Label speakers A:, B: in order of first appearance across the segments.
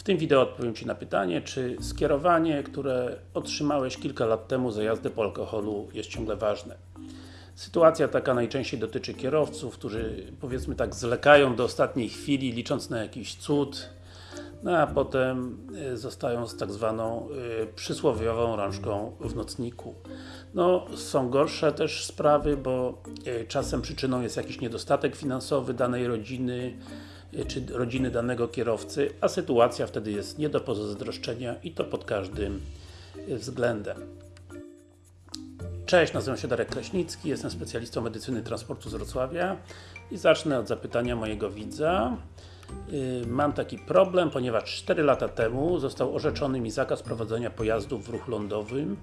A: W tym wideo odpowiem Ci na pytanie, czy skierowanie, które otrzymałeś kilka lat temu za jazdę po alkoholu jest ciągle ważne. Sytuacja taka najczęściej dotyczy kierowców, którzy powiedzmy tak zlekają do ostatniej chwili, licząc na jakiś cud, no a potem y, zostają z tak zwaną y, przysłowiową rączką w nocniku. No, są gorsze też sprawy, bo y, czasem przyczyną jest jakiś niedostatek finansowy danej rodziny, czy rodziny danego kierowcy, a sytuacja wtedy jest nie do pozazdroszczenia i to pod każdym względem. Cześć, nazywam się Darek Kraśnicki, jestem specjalistą medycyny transportu z Wrocławia i zacznę od zapytania mojego widza. Mam taki problem, ponieważ 4 lata temu został orzeczony mi zakaz prowadzenia pojazdów w ruchu lądowym,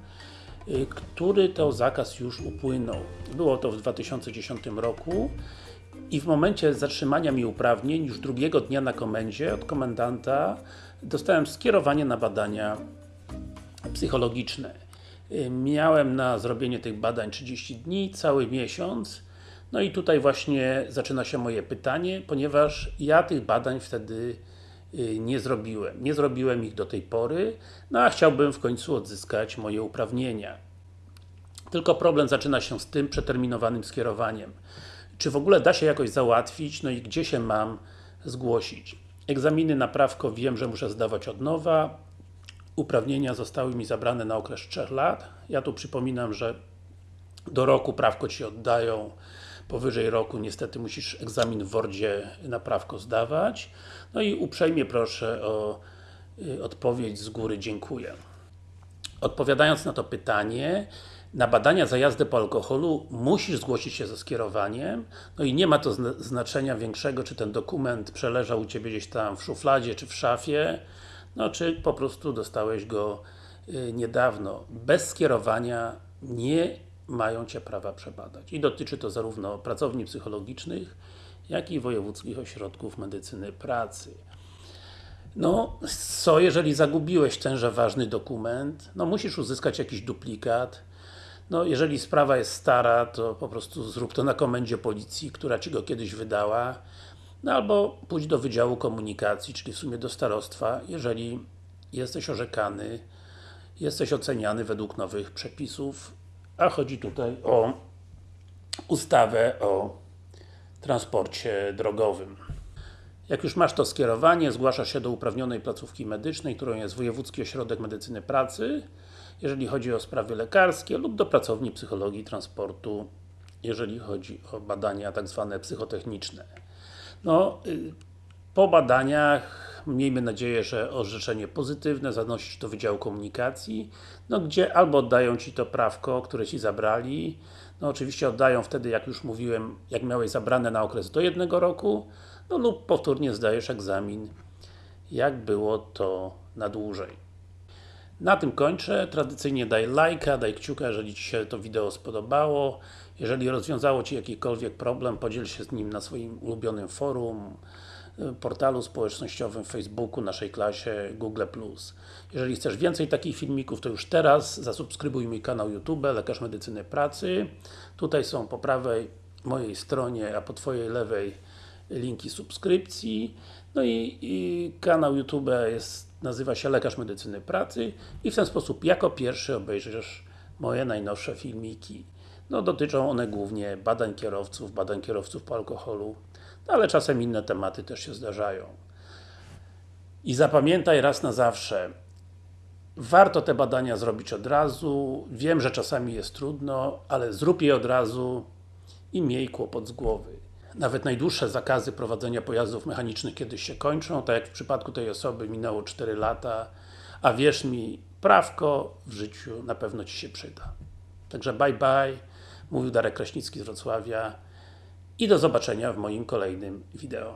A: który to zakaz już upłynął. Było to w 2010 roku i w momencie zatrzymania mi uprawnień, już drugiego dnia na komendzie, od komendanta dostałem skierowanie na badania psychologiczne. Miałem na zrobienie tych badań 30 dni, cały miesiąc. No i tutaj właśnie zaczyna się moje pytanie, ponieważ ja tych badań wtedy y, nie zrobiłem. Nie zrobiłem ich do tej pory, no a chciałbym w końcu odzyskać moje uprawnienia. Tylko problem zaczyna się z tym przeterminowanym skierowaniem czy w ogóle da się jakoś załatwić, no i gdzie się mam zgłosić. Egzaminy na prawko wiem, że muszę zdawać od nowa, uprawnienia zostały mi zabrane na okres 3 lat. Ja tu przypominam, że do roku prawko Ci oddają, powyżej roku niestety musisz egzamin w Wordzie na prawko zdawać. No i uprzejmie proszę o y, odpowiedź z góry, dziękuję. Odpowiadając na to pytanie, na badania za jazdę po alkoholu musisz zgłosić się ze skierowaniem, no i nie ma to znaczenia większego, czy ten dokument przeleżał u Ciebie gdzieś tam w szufladzie, czy w szafie, no czy po prostu dostałeś go y, niedawno. Bez skierowania nie mają Cię prawa przebadać. I dotyczy to zarówno pracowni psychologicznych, jak i wojewódzkich ośrodków medycyny pracy. No, co jeżeli zagubiłeś tenże ważny dokument? No musisz uzyskać jakiś duplikat, no, jeżeli sprawa jest stara, to po prostu zrób to na komendzie policji, która Ci go kiedyś wydała, no albo pójdź do Wydziału Komunikacji, czyli w sumie do starostwa, jeżeli jesteś orzekany, jesteś oceniany według nowych przepisów, a chodzi tutaj o ustawę o transporcie drogowym. Jak już masz to skierowanie, zgłaszasz się do uprawnionej placówki medycznej, którą jest Wojewódzki Ośrodek Medycyny Pracy, jeżeli chodzi o sprawy lekarskie lub do pracowni psychologii transportu, jeżeli chodzi o badania tak zwane psychotechniczne. No, y, po badaniach miejmy nadzieję, że orzeczenie pozytywne zanosisz do Wydziału Komunikacji, no gdzie albo oddają Ci to prawko, które Ci zabrali, no oczywiście oddają wtedy, jak już mówiłem, jak miałeś zabrane na okres do jednego roku, no lub powtórnie zdajesz egzamin, jak było to na dłużej. Na tym kończę. Tradycyjnie daj lajka, daj kciuka, jeżeli Ci się to wideo spodobało. Jeżeli rozwiązało Ci jakikolwiek problem, podziel się z nim na swoim ulubionym forum, portalu społecznościowym, Facebooku, naszej klasie, Google+. Jeżeli chcesz więcej takich filmików, to już teraz zasubskrybuj mój kanał YouTube, Lekarz Medycyny Pracy. Tutaj są po prawej mojej stronie, a po Twojej lewej linki subskrypcji. No i, i kanał YouTube jest, nazywa się Lekarz Medycyny Pracy i w ten sposób jako pierwszy obejrzysz moje najnowsze filmiki. No dotyczą one głównie badań kierowców, badań kierowców po alkoholu, no, ale czasem inne tematy też się zdarzają. I zapamiętaj raz na zawsze, warto te badania zrobić od razu, wiem, że czasami jest trudno, ale zrób je od razu i miej kłopot z głowy. Nawet najdłuższe zakazy prowadzenia pojazdów mechanicznych kiedyś się kończą, tak jak w przypadku tej osoby minęło 4 lata, a wierz mi, prawko w życiu na pewno Ci się przyda. Także bye bye, mówił Darek Kraśnicki z Wrocławia i do zobaczenia w moim kolejnym wideo.